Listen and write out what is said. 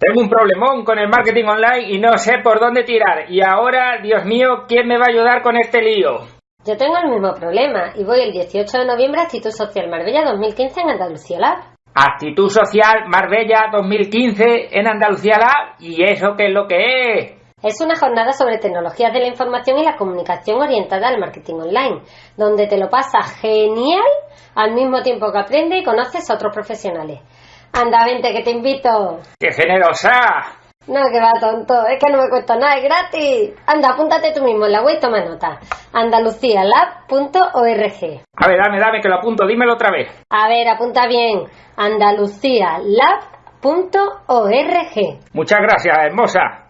Tengo un problemón con el marketing online y no sé por dónde tirar. Y ahora, Dios mío, ¿quién me va a ayudar con este lío? Yo tengo el mismo problema y voy el 18 de noviembre a Actitud Social Marbella 2015 en Andalucía Lab. Actitud Social Marbella 2015 en Andalucía Lab. ¿Y eso qué es lo que es? Es una jornada sobre tecnologías de la información y la comunicación orientada al marketing online, donde te lo pasas genial al mismo tiempo que aprendes y conoces a otros profesionales. Anda, vente, que te invito. ¡Qué generosa! No, que va tonto, es que no me cuesta nada, es gratis. Anda, apúntate tú mismo en la web y toma nota. andalucialab.org A ver, dame, dame, que lo apunto, dímelo otra vez. A ver, apunta bien. andalucialab.org Muchas gracias, hermosa.